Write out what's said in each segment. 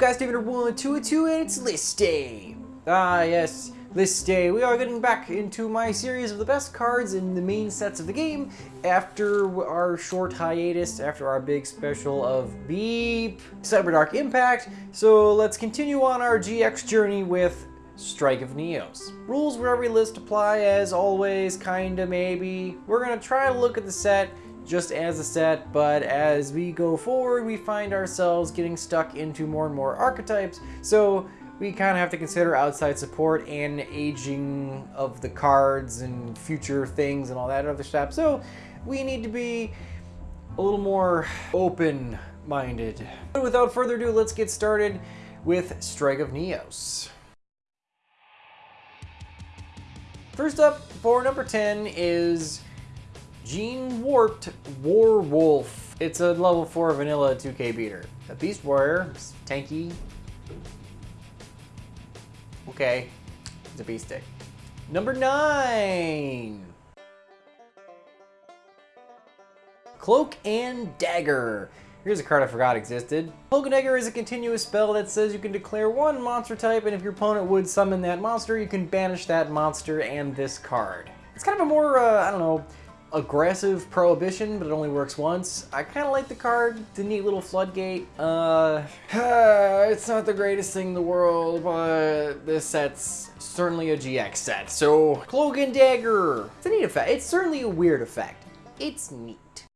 guys, David 1222 and it's list day. Ah, yes, list day. We are getting back into my series of the best cards in the main sets of the game after our short hiatus, after our big special of Beep, Cyber Dark Impact. So let's continue on our GX journey with Strike of Neos. Rules where every list apply as always, kinda maybe. We're gonna try to look at the set just as a set, but as we go forward, we find ourselves getting stuck into more and more archetypes, so we kind of have to consider outside support and aging of the cards and future things and all that other stuff. So we need to be a little more open-minded. But Without further ado, let's get started with Strike of Neos. First up for number 10 is Gene Warped Warwolf. It's a level 4 vanilla 2k beater. A Beast Warrior, tanky. Okay, it's a beast stick. Number 9! Cloak and Dagger. Here's a card I forgot existed. Cloak and Dagger is a continuous spell that says you can declare one monster type, and if your opponent would summon that monster, you can banish that monster and this card. It's kind of a more, uh, I don't know, aggressive prohibition, but it only works once. I kind of like the card, the neat little floodgate. Uh, it's not the greatest thing in the world, but this set's certainly a GX set. So, Cloak and Dagger. It's a neat effect. It's certainly a weird effect. It's neat.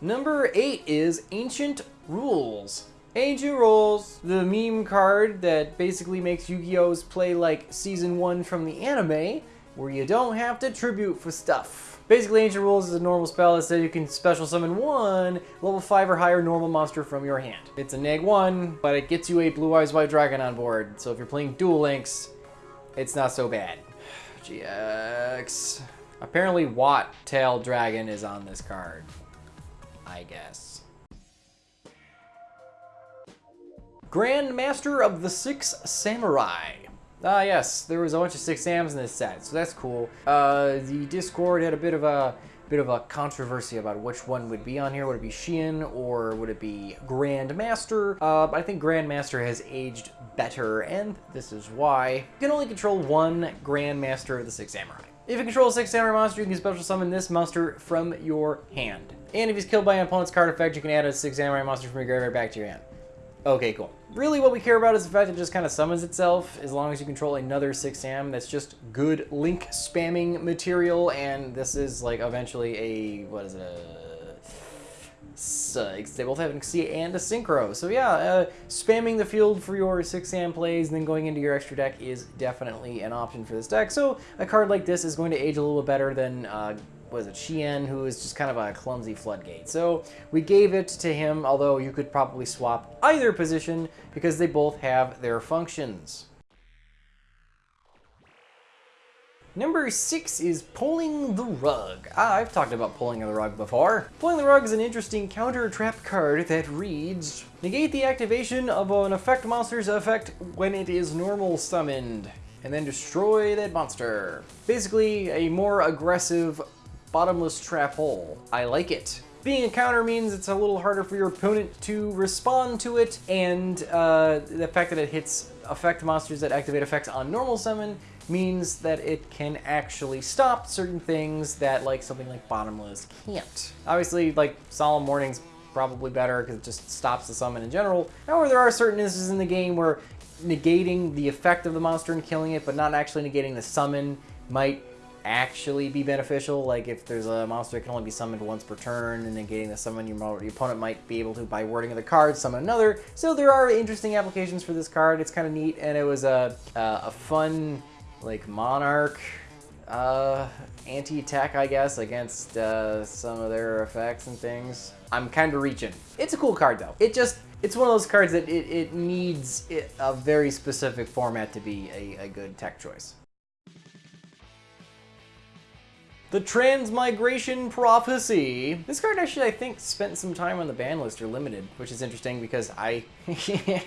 Number eight is Ancient Rules. Ancient Rules, the meme card that basically makes Yu-Gi-Oh's play like Season 1 from the anime, where you don't have to tribute for stuff. Basically, Ancient Rules is a normal spell that says you can special summon one level 5 or higher normal monster from your hand. It's a neg 1, but it gets you a Blue Eyes White Dragon on board, so if you're playing Duel Links, it's not so bad. GX. Apparently Watt Tail Dragon is on this card. I guess. Grand Master of the Six Samurai. Ah, yes, there was a bunch of six Sams in this set, so that's cool. Uh, the Discord had a bit of a bit of a controversy about which one would be on here. Would it be Shien or would it be Grandmaster? Uh, I think Grandmaster has aged better, and this is why. You can only control one Grandmaster of the Six Samurai. If you control a Six Samurai monster, you can special summon this monster from your hand. And if he's killed by an opponent's card effect, you can add a Six Samurai monster from your graveyard back to your hand. Okay, cool. Really what we care about is the fact that it just kind of summons itself as long as you control another 6 Sam. That's just good link spamming material, and this is like eventually a, what is it, a, they both have an Xia and a Synchro. So yeah, uh, spamming the field for your 6am plays and then going into your extra deck is definitely an option for this deck. So a card like this is going to age a little bit better than uh, was it Shien, who is just kind of a clumsy floodgate. So we gave it to him, although you could probably swap either position because they both have their functions. Number six is Pulling the Rug. Ah, I've talked about Pulling the Rug before. Pulling the Rug is an interesting counter trap card that reads, Negate the activation of an effect monster's effect when it is normal summoned, and then destroy that monster. Basically, a more aggressive bottomless trap hole. I like it. Being a counter means it's a little harder for your opponent to respond to it, and uh, the fact that it hits effect monsters that activate effects on normal summon means that it can actually stop certain things that like something like bottomless can't. Obviously, like Solemn Warning's probably better because it just stops the summon in general. However, there are certain instances in the game where negating the effect of the monster and killing it, but not actually negating the summon might actually be beneficial. Like if there's a monster that can only be summoned once per turn and then getting the summon, your, your opponent might be able to, by wording of the card, summon another. So there are interesting applications for this card. It's kind of neat and it was a, a fun like Monarch uh, anti-tech, I guess, against uh, some of their effects and things. I'm kind of reaching. It's a cool card though. It just, it's one of those cards that it, it needs a very specific format to be a, a good tech choice. The Transmigration Prophecy. This card actually, I think, spent some time on the ban list or limited, which is interesting because I...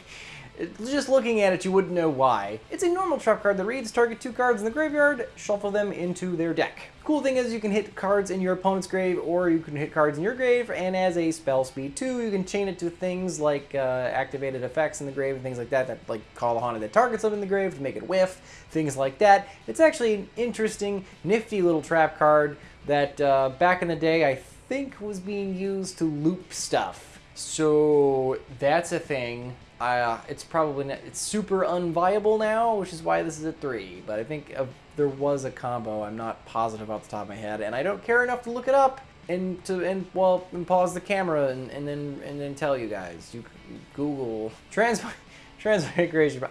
Just looking at it, you wouldn't know why. It's a normal trap card that reads, target two cards in the graveyard, shuffle them into their deck. Cool thing is you can hit cards in your opponent's grave or you can hit cards in your grave and as a spell speed too you can chain it to things like uh, activated effects in the grave and things like that that like call a haunted that targets them in the grave to make it whiff, things like that. It's actually an interesting nifty little trap card that uh, back in the day I think was being used to loop stuff. So that's a thing. Uh, it's probably not, it's super unviable now, which is why this is a three. But I think uh, there was a combo. I'm not positive off the top of my head, and I don't care enough to look it up and to and well and pause the camera and, and then and then tell you guys. You, you Google trans transmigration.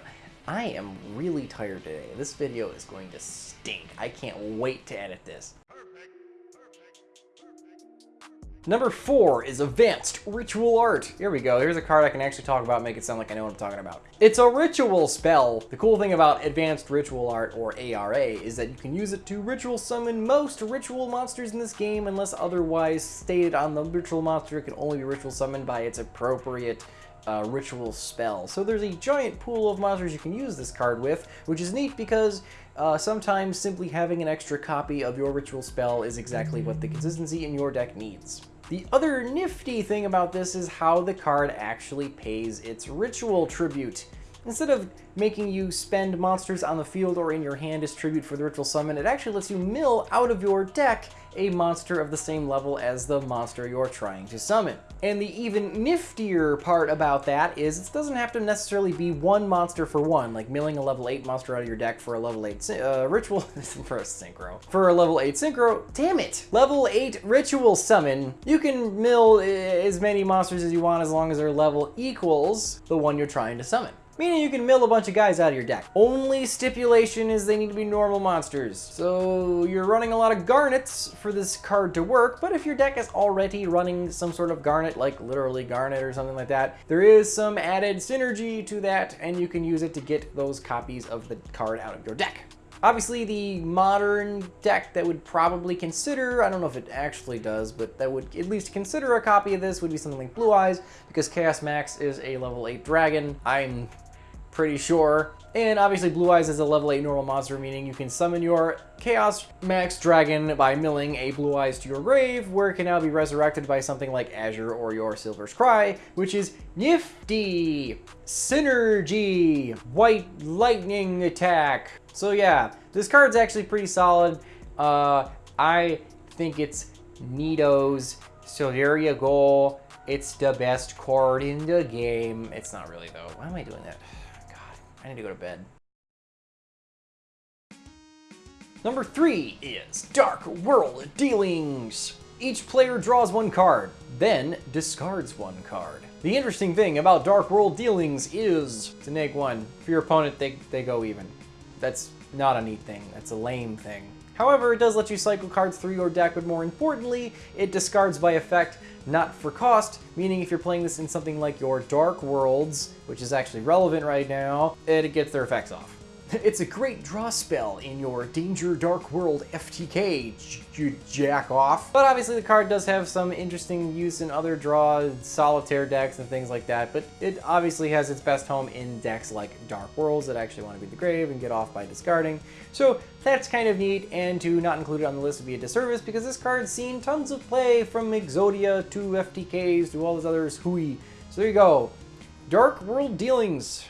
I am really tired today. This video is going to stink. I can't wait to edit this. Number four is Advanced Ritual Art. Here we go. Here's a card I can actually talk about make it sound like I know what I'm talking about. It's a ritual spell. The cool thing about Advanced Ritual Art, or ARA, is that you can use it to ritual summon most ritual monsters in this game unless otherwise stated on the ritual monster. It can only be ritual summoned by its appropriate uh, ritual spell. So there's a giant pool of monsters you can use this card with, which is neat because uh, sometimes simply having an extra copy of your ritual spell is exactly what the consistency in your deck needs. The other nifty thing about this is how the card actually pays its ritual tribute. Instead of making you spend monsters on the field or in your hand as tribute for the ritual summon, it actually lets you mill out of your deck a monster of the same level as the monster you're trying to summon. And the even niftier part about that is it doesn't have to necessarily be one monster for one, like milling a level 8 monster out of your deck for a level 8 uh, ritual, for a synchro. For a level 8 synchro, damn it! Level 8 ritual summon, you can mill as many monsters as you want as long as their level equals the one you're trying to summon meaning you can mill a bunch of guys out of your deck. Only stipulation is they need to be normal monsters. So you're running a lot of garnets for this card to work, but if your deck is already running some sort of garnet, like literally garnet or something like that, there is some added synergy to that, and you can use it to get those copies of the card out of your deck. Obviously, the modern deck that would probably consider, I don't know if it actually does, but that would at least consider a copy of this would be something like Blue Eyes, because Chaos Max is a level 8 dragon. I'm pretty sure. And obviously Blue Eyes is a level 8 normal monster, meaning you can summon your Chaos Max Dragon by milling a Blue Eyes to your grave, where it can now be resurrected by something like Azure or your Silver's Cry, which is nifty! Synergy! White Lightning Attack! So yeah, this card's actually pretty solid. Uh, I think it's neatos. So there you go. It's the best card in the game. It's not really though. Why am I doing that? I need to go to bed. Number three is Dark World Dealings. Each player draws one card, then discards one card. The interesting thing about Dark World Dealings is, to neg one, for your opponent, they, they go even. That's not a neat thing, that's a lame thing. However, it does let you cycle cards through your deck, but more importantly, it discards by effect, not for cost, meaning if you're playing this in something like your Dark Worlds, which is actually relevant right now, it gets their effects off. It's a great draw spell in your Danger Dark World FTK, you jack off. But obviously the card does have some interesting use in other draw solitaire decks and things like that, but it obviously has its best home in decks like Dark Worlds that actually want to be the grave and get off by discarding. So that's kind of neat, and to not include it on the list would be a disservice because this card's seen tons of play from Exodia to FTKs to all those others hooey. So there you go. Dark World Dealings.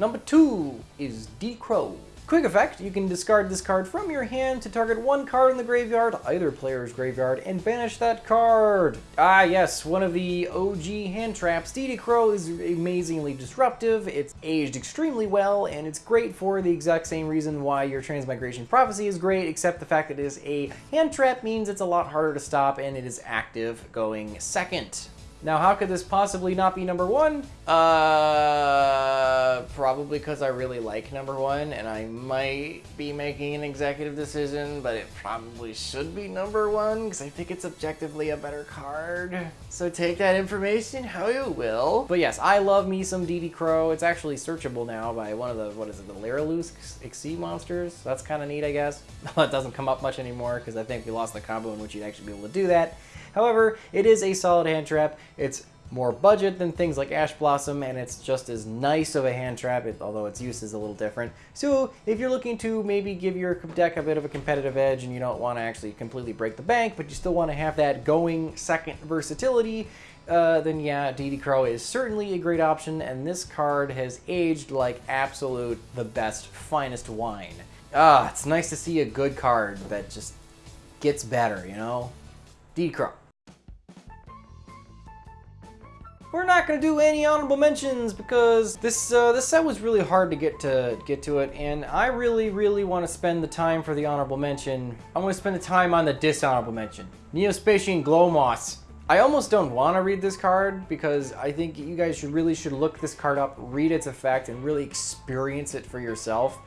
Number two is DD Crow. Quick effect, you can discard this card from your hand to target one card in the graveyard, either player's graveyard, and banish that card. Ah yes, one of the OG hand traps. DD Crow is amazingly disruptive, it's aged extremely well, and it's great for the exact same reason why your Transmigration Prophecy is great, except the fact that it is a hand trap means it's a lot harder to stop and it is active going second. Now, how could this possibly not be number one? Uh, probably because I really like number one, and I might be making an executive decision, but it probably should be number one, because I think it's objectively a better card. So take that information how you will. But yes, I love me some DD Crow. It's actually searchable now by one of the, what is it, the Lyrilusc Exceed monsters? That's kind of neat, I guess. it doesn't come up much anymore, because I think we lost the combo in which you'd actually be able to do that. However, it is a solid hand trap. It's more budget than things like Ash Blossom, and it's just as nice of a hand trap, although its use is a little different. So if you're looking to maybe give your deck a bit of a competitive edge and you don't want to actually completely break the bank, but you still want to have that going second versatility, uh, then yeah, DD Crow is certainly a great option, and this card has aged like absolute the best, finest wine. Ah, it's nice to see a good card that just gets better, you know? DD Crow. We're not gonna do any honorable mentions because this uh, this set was really hard to get to get to it, and I really, really want to spend the time for the honorable mention. I want to spend the time on the dishonorable mention. Neo-Spacian Glowmoss. I almost don't want to read this card because I think you guys should really should look this card up, read its effect, and really experience it for yourself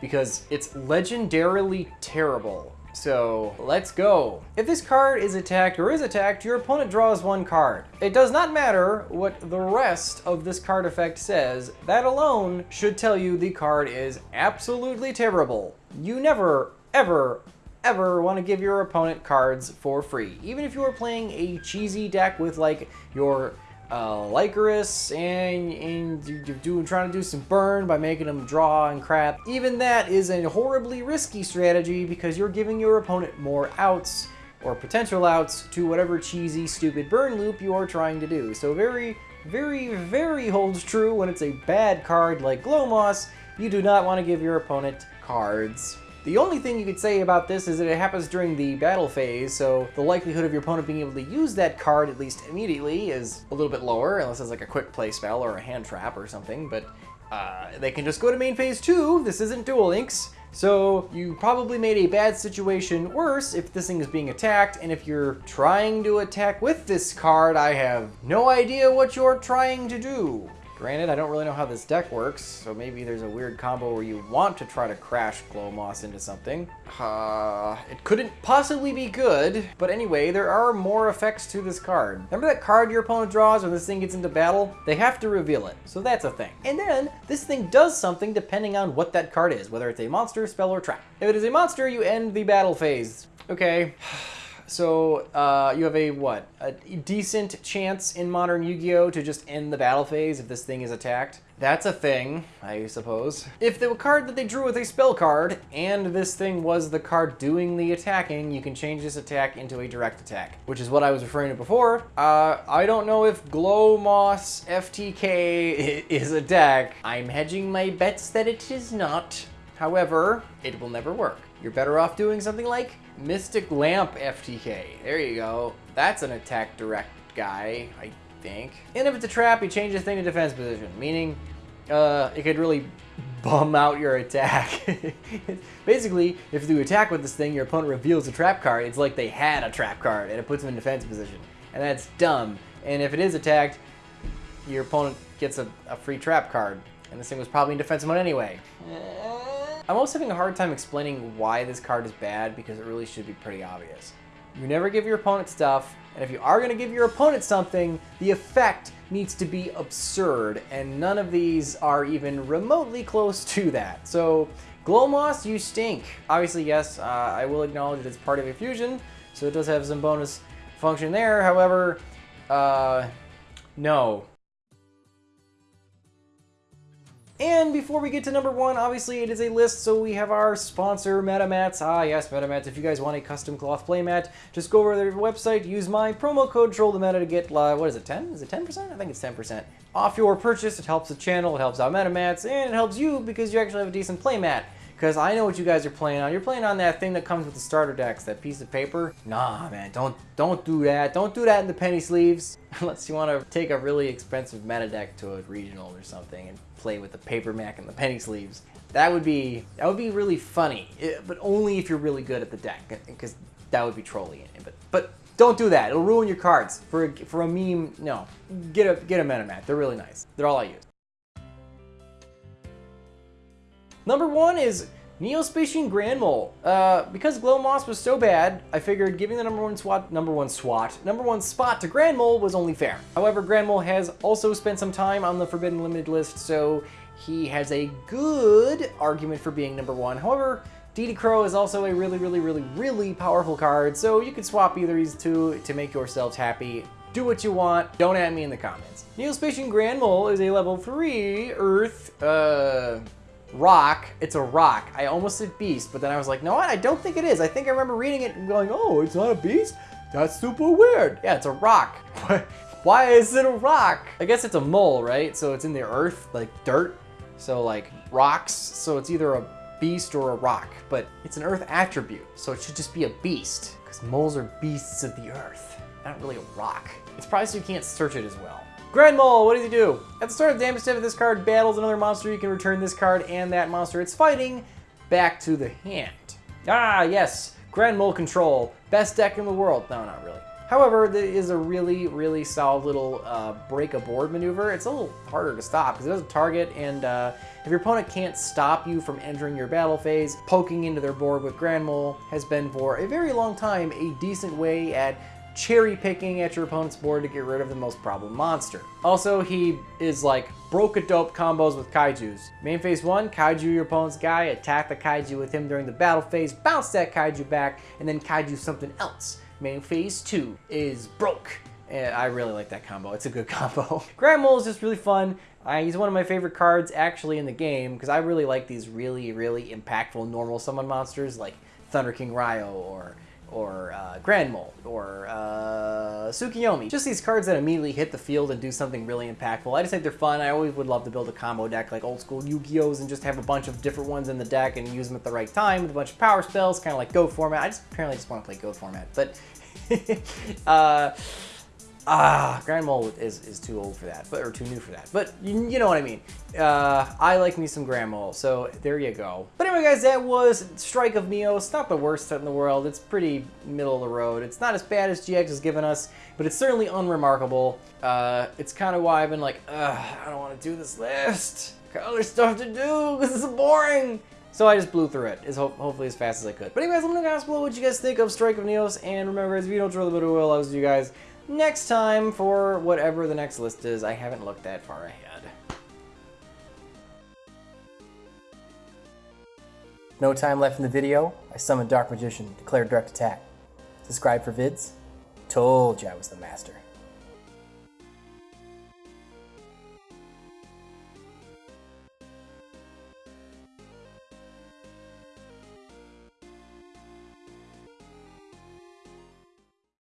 because it's legendarily terrible. So let's go. If this card is attacked or is attacked, your opponent draws one card. It does not matter what the rest of this card effect says, that alone should tell you the card is absolutely terrible. You never, ever, ever want to give your opponent cards for free. Even if you are playing a cheesy deck with like your uh, Lycoris and, and you're doing, trying to do some burn by making them draw and crap. Even that is a horribly risky strategy because you're giving your opponent more outs or potential outs to whatever cheesy, stupid burn loop you are trying to do. So very, very, very holds true when it's a bad card like Glowmoss. You do not want to give your opponent cards the only thing you could say about this is that it happens during the battle phase, so the likelihood of your opponent being able to use that card, at least immediately, is a little bit lower, unless it's like a quick play spell or a hand trap or something, but uh, they can just go to main phase 2, this isn't Duel Links, so you probably made a bad situation worse if this thing is being attacked, and if you're trying to attack with this card, I have no idea what you're trying to do. Granted, I don't really know how this deck works, so maybe there's a weird combo where you want to try to crash Glowmoss into something. Uh, it couldn't possibly be good, but anyway, there are more effects to this card. Remember that card your opponent draws when this thing gets into battle? They have to reveal it, so that's a thing. And then, this thing does something depending on what that card is, whether it's a monster, spell, or trap. If it is a monster, you end the battle phase. Okay. So uh, you have a, what, a decent chance in modern Yu-Gi-Oh! to just end the battle phase if this thing is attacked. That's a thing, I suppose. If the card that they drew was a spell card, and this thing was the card doing the attacking, you can change this attack into a direct attack, which is what I was referring to before. Uh, I don't know if Glow Moss FTK is a deck. I'm hedging my bets that it is not. However, it will never work. You're better off doing something like Mystic Lamp FTK. There you go. That's an attack direct guy, I think. And if it's a trap, you change the thing to defense position, meaning uh, it could really bum out your attack. Basically, if you attack with this thing, your opponent reveals a trap card. It's like they had a trap card, and it puts them in defense position. And that's dumb. And if it is attacked, your opponent gets a, a free trap card. And this thing was probably in defense mode anyway. I'm also having a hard time explaining why this card is bad because it really should be pretty obvious. You never give your opponent stuff, and if you are going to give your opponent something, the effect needs to be absurd, and none of these are even remotely close to that. So, Glowmoss, you stink. Obviously, yes, uh, I will acknowledge that it's part of a fusion, so it does have some bonus function there. However, uh, no. And before we get to number one, obviously it is a list, so we have our sponsor, MetaMats. Ah, yes, MetaMats. If you guys want a custom cloth playmat, just go over to their website, use my promo code TrollTheMeta to get, uh, what is it, 10? Is it 10%? I think it's 10% off your purchase. It helps the channel, it helps out MetaMats, and it helps you because you actually have a decent playmat. Because I know what you guys are playing on. You're playing on that thing that comes with the starter decks, that piece of paper. Nah, man, don't don't do that. Don't do that in the penny sleeves. Unless you want to take a really expensive meta deck to a regional or something and play with the paper mac and the penny sleeves. That would be that would be really funny, it, but only if you're really good at the deck, because that would be trolly. But but don't do that. It'll ruin your cards. For a, for a meme, no. Get a get a MetaMat. They're really nice. They're all I use. Number one is Neo-Spacian Grand Mole. Uh, because Glowmoss was so bad, I figured giving the number one swat, number one swat, number one spot to Grand Mole was only fair. However, Grand Mole has also spent some time on the Forbidden Limited list, so he has a good argument for being number one. However, DD Crow is also a really, really, really, really powerful card, so you could swap either of these two to make yourselves happy. do what you want. Don't at me in the comments. Neo-Spacian Grand Mole is a level 3 Earth uh, rock. It's a rock. I almost said beast, but then I was like, no. I don't think it is. I think I remember reading it and going, oh, it's not a beast? That's super weird. Yeah, it's a rock. Why is it a rock? I guess it's a mole, right? So it's in the earth, like dirt. So like rocks. So it's either a beast or a rock, but it's an earth attribute. So it should just be a beast because moles are beasts of the earth, not really a rock. It's probably so you can't search it as well. Grand Mole, what does he do? At the start of the damage step if this card battles another monster, you can return this card and that monster it's fighting back to the hand. Ah, yes, Grand Mole Control, best deck in the world. No, not really. However, there is a really, really solid little uh, break a board maneuver. It's a little harder to stop because it doesn't target, and uh, if your opponent can't stop you from entering your battle phase, poking into their board with Grand Mole has been for a very long time a decent way at cherry picking at your opponent's board to get rid of the most problem monster. Also, he is like broke a dope combos with kaijus. Main phase one, kaiju your opponent's guy, attack the kaiju with him during the battle phase, bounce that kaiju back, and then kaiju something else. Main phase two is broke. And I really like that combo. It's a good combo. Grand Mole is just really fun. Uh, he's one of my favorite cards actually in the game because I really like these really, really impactful normal summon monsters like Thunder King Rai-Oh or or uh, Grand or uh, Tsukiyomi. Just these cards that immediately hit the field and do something really impactful. I just think they're fun. I always would love to build a combo deck like old school Yu-Gi-Ohs and just have a bunch of different ones in the deck and use them at the right time with a bunch of power spells, kind of like Go format. I just apparently just want to play Go format, but uh, Ah, Grand Mole is, is too old for that, but or too new for that. But you, you know what I mean. Uh, I like me some Grand Mole, so there you go. But anyway, guys, that was Strike of Neos. Not the worst set in the world. It's pretty middle of the road. It's not as bad as GX has given us, but it's certainly unremarkable. Uh, it's kind of why I've been like, I don't want to do this list. Got other stuff to do. This is boring. So I just blew through it, as ho hopefully as fast as I could. But anyways, let me know down below what you guys think of Strike of Neos, and remember, as if you don't drill the bit of will, I'll see you guys next time for whatever the next list is. I haven't looked that far ahead. No time left in the video. I summoned Dark Magician, declared direct attack. Subscribe for vids. Told you I was the master.